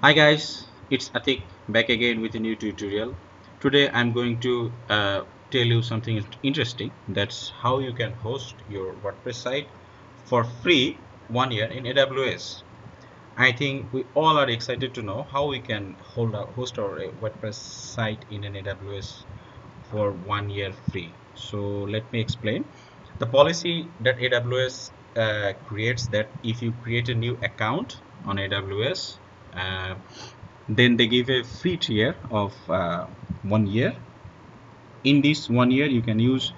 Hi guys, it's Atik back again with a new tutorial. Today I'm going to uh, tell you something interesting. That's how you can host your WordPress site for free one year in AWS. I think we all are excited to know how we can hold our, host our WordPress site in an AWS for one year free. So let me explain. The policy that AWS uh, creates that if you create a new account on AWS then they give a free tier of uh, one year. In this one year you can use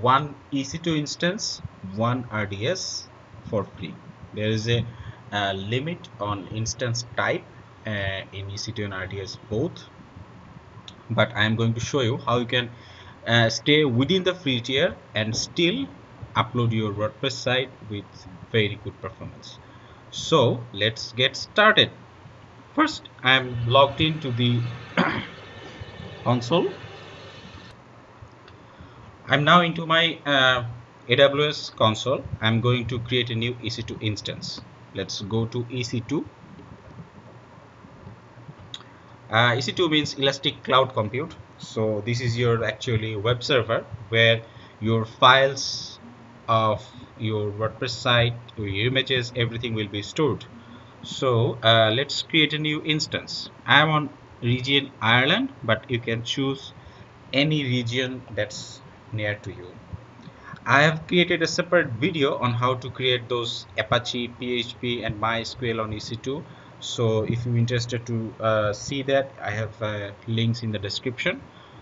one EC2 instance one RDS for free. There is a, a limit on instance type uh, in EC2 and RDS both. But I am going to show you how you can uh, stay within the free tier and still upload your WordPress site with very good performance. So let's get started First, I'm logged into the console. I'm now into my uh, AWS console. I'm going to create a new EC2 instance. Let's go to EC2. Uh, EC2 means Elastic Cloud Compute. So this is your actually web server where your files of your WordPress site, your images, everything will be stored so uh, let's create a new instance. I'm on region ireland but you can choose any region that's near to you. I have created a separate video on how to create those apache php and mysql on ec2 so if you're interested to uh, see that i have uh, links in the description.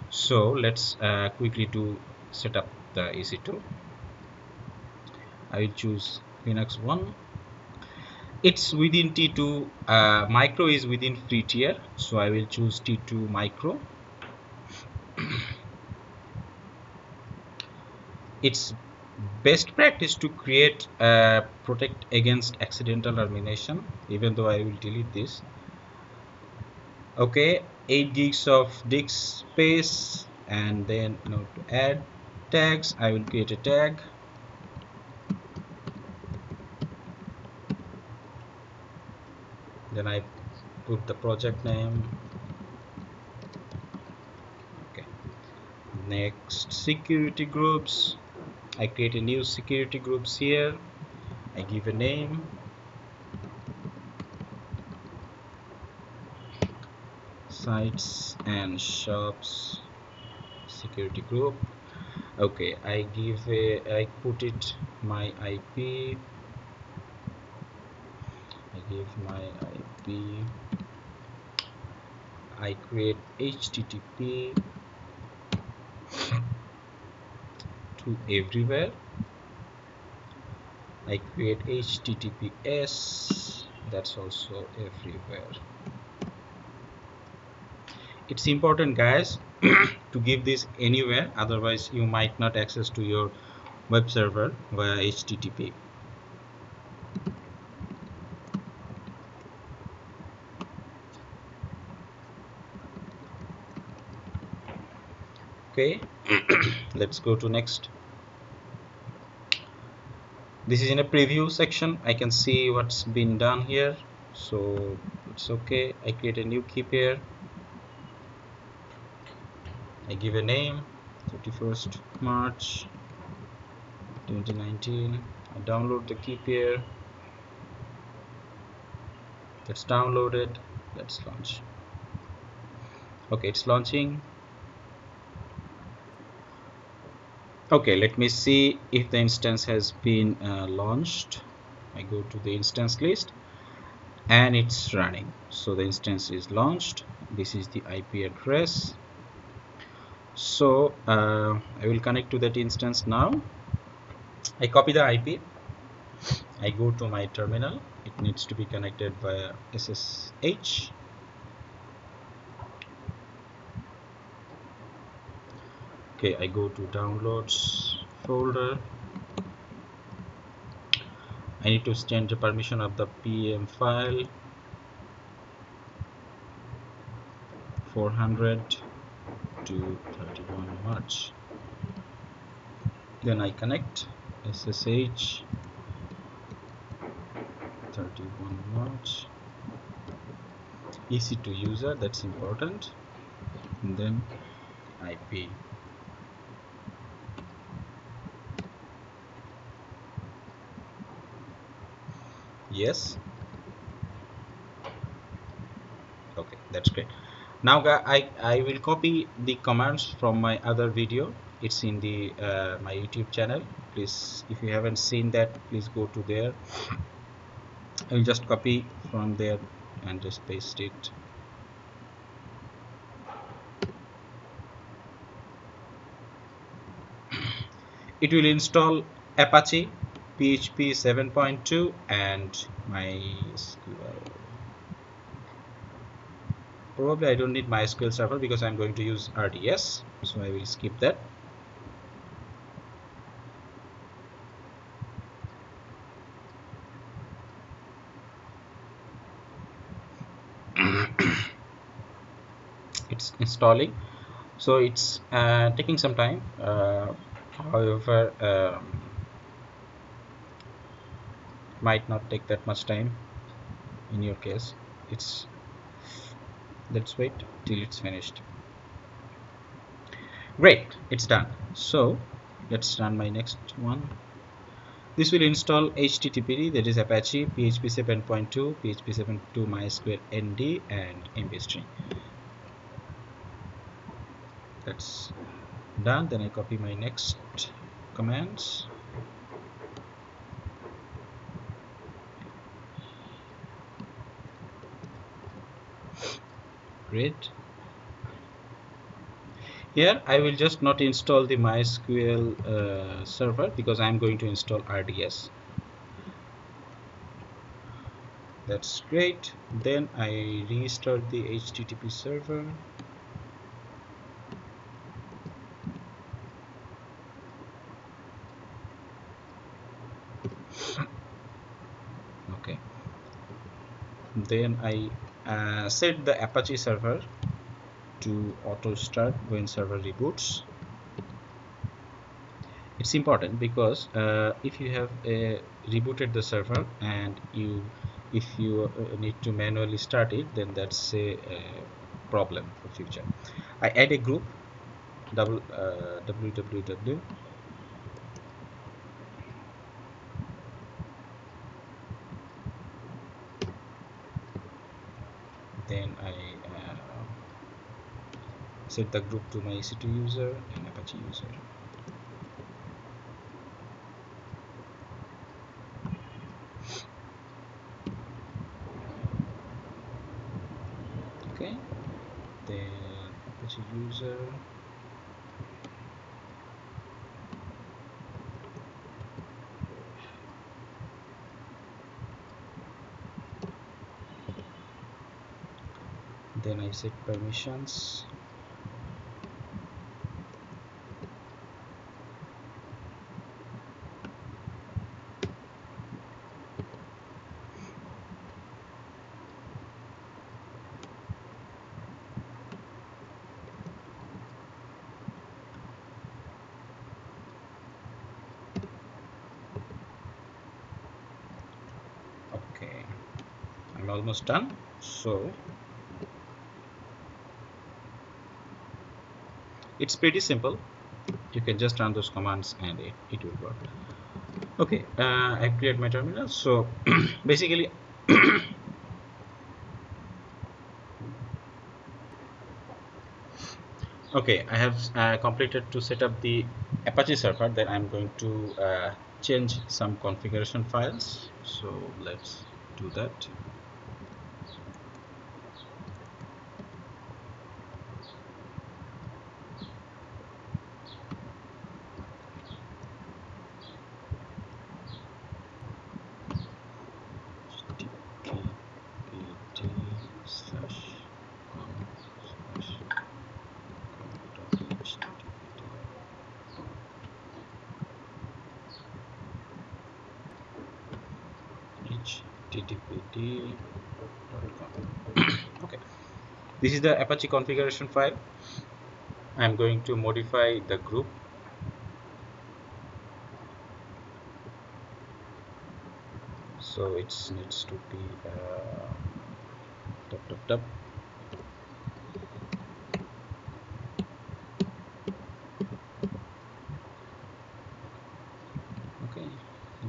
So let's uh, quickly to set up the ec2 i will choose linux 1 it's within T2 uh, micro is within free tier so I will choose T2 micro. It's best practice to create uh, protect against accidental termination even though I will delete this. Okay 8 gigs of disk space and then you to add tags I will create a tag then I put the project name. Okay. Next security groups. I create a new security groups here. I give a name. Sites and shops. Security group. Okay I give a I put it my IP I give my IP I create HTTP to everywhere. I create HTTPS that's also everywhere. It's important guys to give this anywhere otherwise you might not access to your web server via HTTP okay. Let's go to next. This is in a preview section. I can see what's been done here. So it's okay. I create a new key pair. I give a name. 31st March 2019 I download the key pair. Let's download it let's launch. Okay it's launching okay let me see if the instance has been uh, launched. I go to the instance list and it's running. So the instance is launched. This is the IP address. So uh, I will connect to that instance now. I copy the IP I go to my terminal. It needs to be connected via SSH okay I go to downloads folder. I need to change the permission of the PEM file. 400 to 31 March then I connect SSH 31 March EC2 user that's important. And then IP yes. Okay that's great. Now I, I will copy the commands from my other video. It's in the uh, my YouTube channel. Please if you haven't seen that please go to there. I will just copy from there and just paste it. It will install Apache PHP 7.2 and MySQL probably I don't need MySQL server because I'm going to use RDS so I will skip that. It's installing. So it's uh, taking some time. Uh, however um, might not take that much time in your case. It's let's wait till it's finished. Great it's done. So let's run my next one. This will install httpd that is apache php 7.2 php 7.2 mysql nd and mp that's done. Then i copy my next commands great. Here I will just not install the MySQL uh, server because I'm going to install RDS that's great. Then I restart the HTTP server. Okay. Then I uh, set the Apache server to auto start when server reboots. It's important because uh, if you have uh, rebooted the server and you if you uh, need to manually start it then that's a, a, problem for future. I add a group double www uh, then I uh, set the group to my EC2 user and Apache user. Okay. Then Apache user. Then I set permissions okay I'm almost done. So it's pretty simple. You can just run those commands and it, it will work. Okay uh, I create my terminal. So basically okay I have uh, completed to set up the Apache server. Then I'm going to uh, change some configuration files. So let's do that okay. This is the apache configuration file. I'm going to modify the group. So it needs to be uh, dup. okay.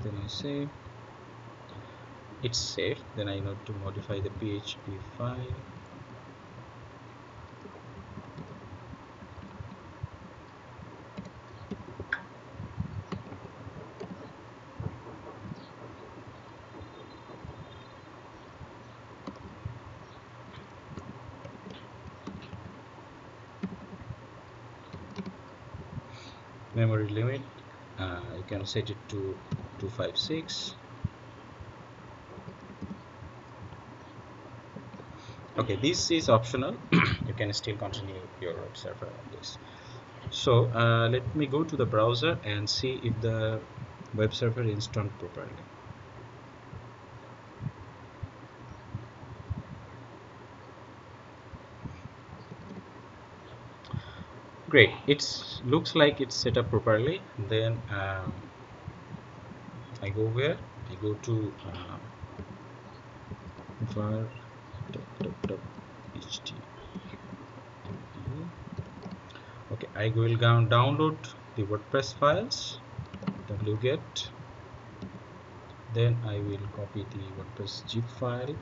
Then I save it's safe then I need to modify the PHP file. Memory limit uh, you can set it to 256 okay this is optional. You can still continue your web server on this. So uh, let me go to the browser and see if the web server is installed properly. Great. It looks like it's set up properly. Then um, I go where? I go to uh, okay I will go download the WordPress files. Wget then I will copy the WordPress zip file.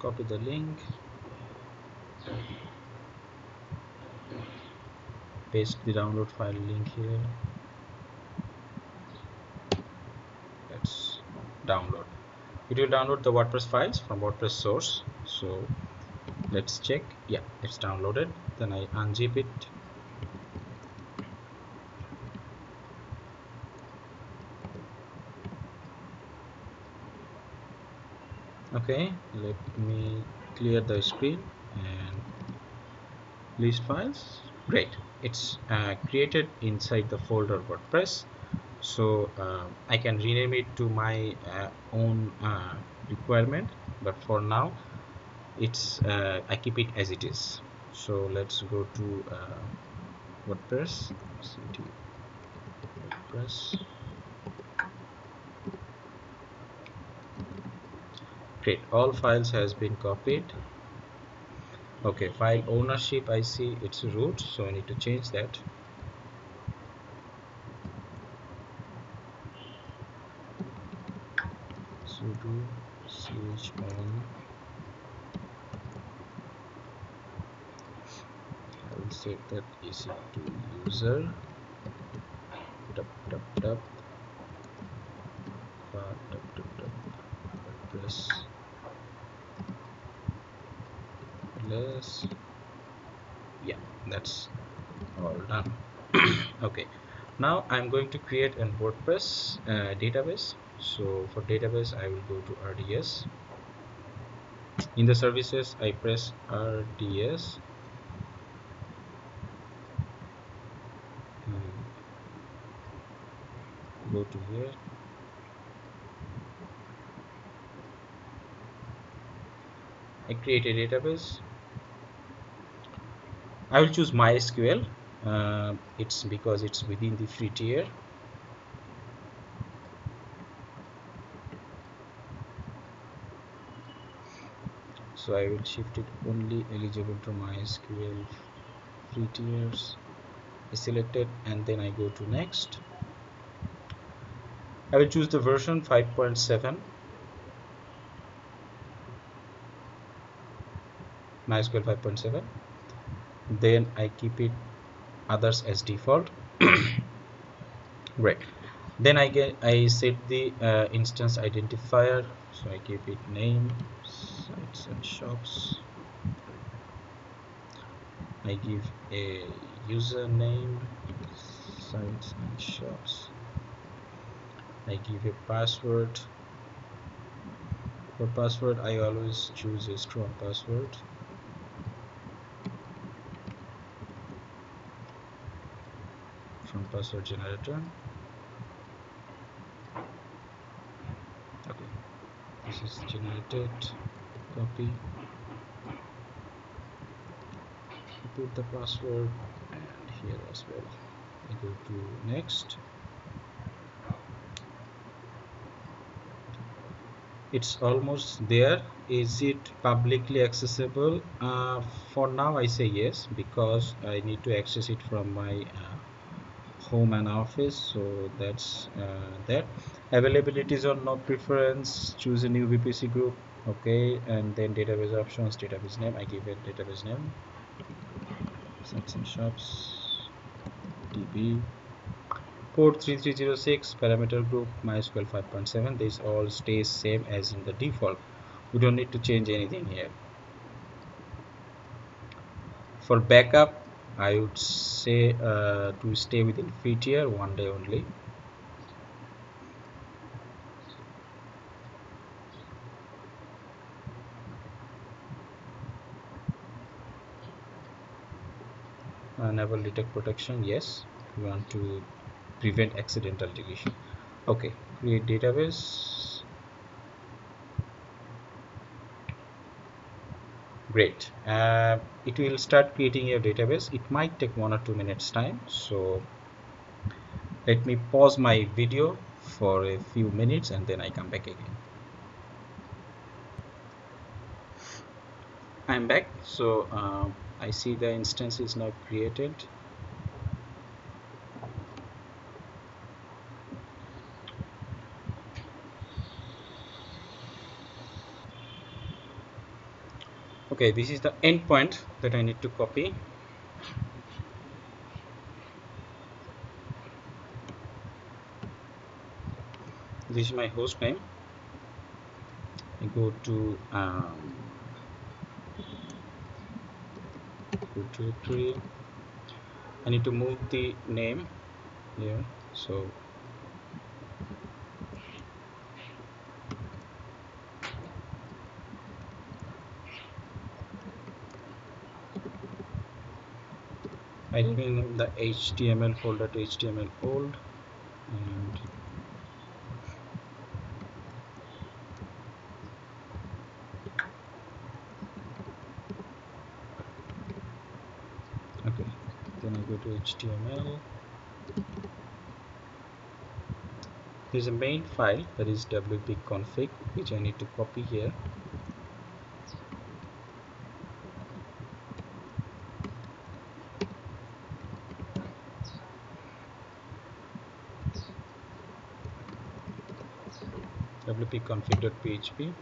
Copy the link paste the download file link here. Let's download. It will download the WordPress files from WordPress source. So let's check. Yeah it's downloaded. Then I unzip it. Okay let me clear the screen list files. Great. It's uh, created inside the folder WordPress. So uh, I can rename it to my uh, own uh, requirement. But for now it's uh, I keep it as it is. So let's go to uh, WordPress. WordPress. Great. All files has been copied okay file ownership I see it's root so I need to change that. sudo chown I will set that to user. Dup dup dup dup dup dup WordPress less yeah that's all done okay. Now I'm going to create an WordPress uh, database. So for database I will go to RDS in the services I press RDS hmm. go to here. I create a database. I will choose MySQL uh, it's because it's within the free tier so I will shift it only eligible to MySQL free tiers select it and then I go to next. I will choose the version 5.7 MySQL 5.7 then I keep it others as default. Great. Then I get I set the uh, instance identifier. So I give it name sites and shops. I give a username sites and shops. I give a password. For password I always choose a strong password from password generator okay. This is generated copy. Put the password and here as well. I go to next. It's almost there. Is it publicly accessible? Uh, for now I say yes because I need to access it from my uh, home and office so that's uh, that. Availability is on no preference choose a new VPC group okay and then database options database name I give it database name. sites and shops db port 3306 parameter group mysql 5.7 this all stays same as in the default. We don't need to change anything here. For backup i would say uh, to stay within free tier one day only. Enable detect protection yes. We want to prevent accidental deletion. Okay create database great. Uh, it will start creating your database. It might take one or two minutes time. So let me pause my video for a few minutes and then I come back again. I'm back. So uh, I see the instance is now created okay this is the endpoint that I need to copy. This is my host name. I go to um, directory I need to move the name here. So I rename the HTML folder to HTML fold and okay then I go to HTML there's a main file that is wp config which I need to copy here wp-config.php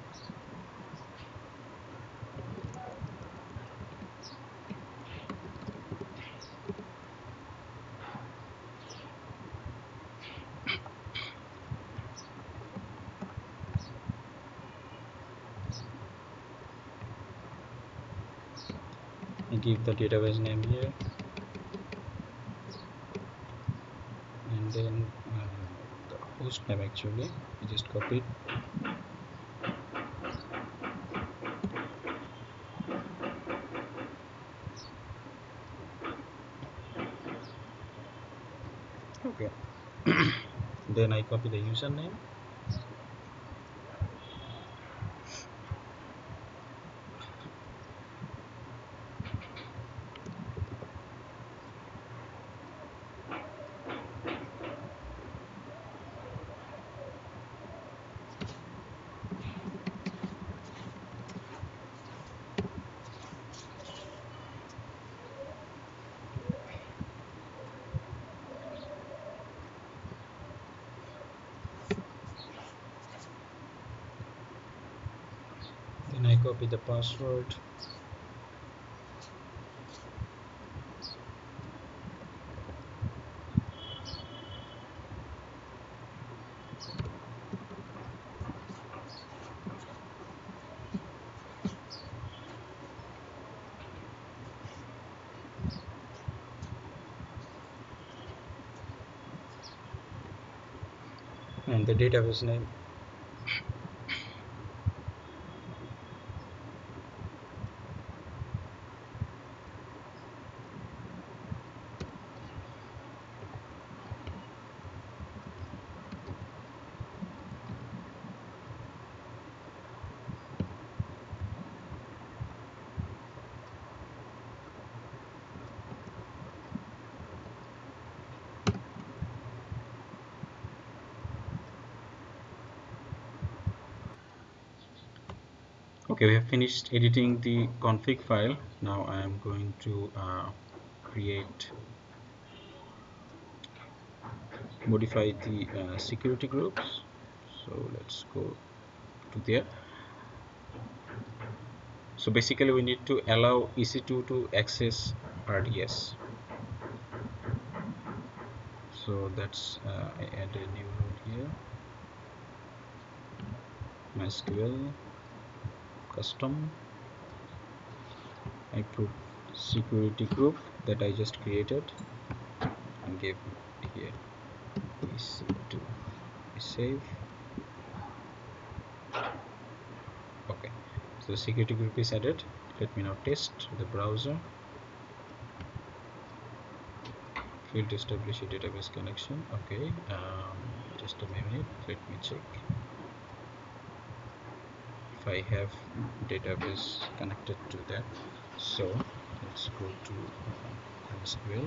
I give the database name here. And then uh, the host name actually I just copy it okay then I copy the username copy the password. And the database name okay we have finished editing the config file. Now I am going to uh, create modify the uh, security groups. So let's go to there. So basically we need to allow EC2 to access RDS so that's uh, I add a new node here. MySQL custom I put security group that I just created and gave here. EC2 save okay so security group is added. Let me now test the browser. Failed to establish a database connection. Okay um, just a minute. Let me check if I have database connected to that. So let's go to uh, MySQL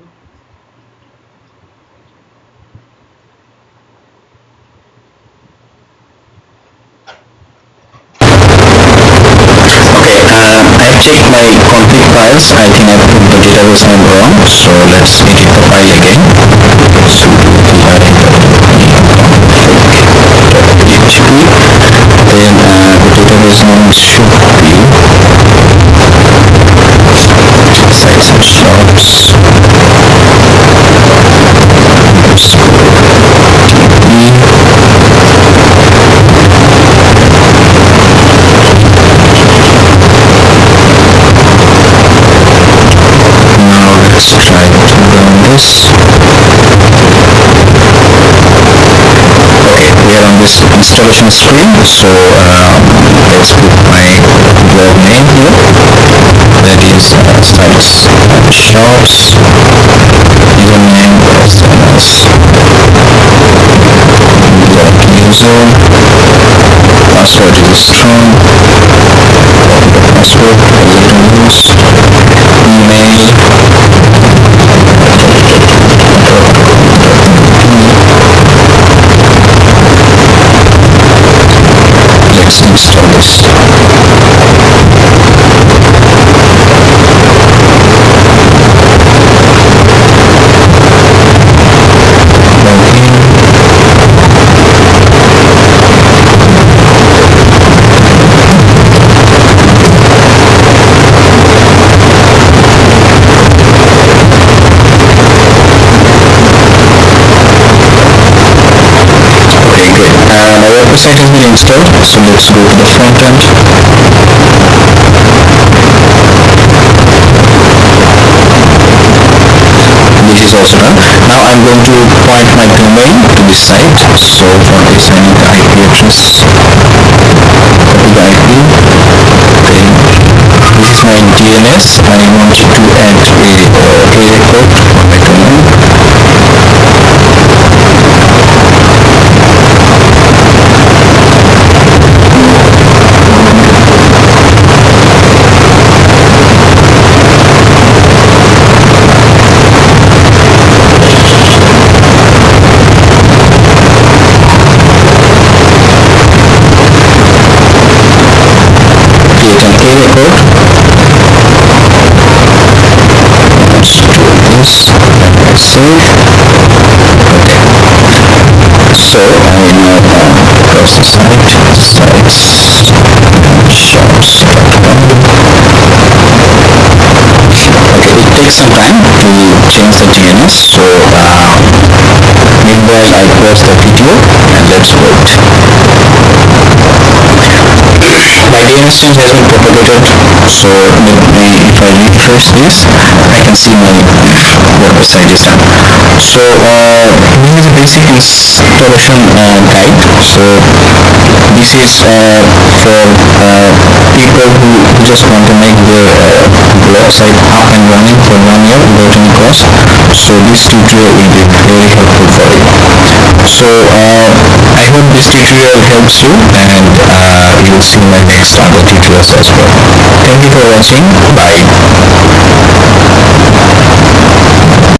checked my config files. I think I put the database name wrong so let's edit the file again. Php then uh, the database name should be sites and shops Now let's try to we are on this installation screen. So um, let's put my blog name here. That is uh, sites shops. Username blog user. Password is strong. Password use. Email stories. Website has been installed so let's go to the front end. This is also done. Now I'm going to point my domain to this site so for this I need the IP address. Copy the IP okay this is my DNS I want to add a uh, A record for my domain save okay. So I now uh, close the site sites shops.com okay it takes some time to change the DNS so uh, meanwhile I pause the video and let's wait my has been propagated so if I refresh this I can see my website is done. So uh, this is a basic installation uh, guide. So this is uh, for uh, people who just want to make their uh, blog up and running for one year without any cost. So this tutorial will be very helpful for you. So uh, I hope this tutorial helps you and you will see my next the as well. Thank you for watching. Bye.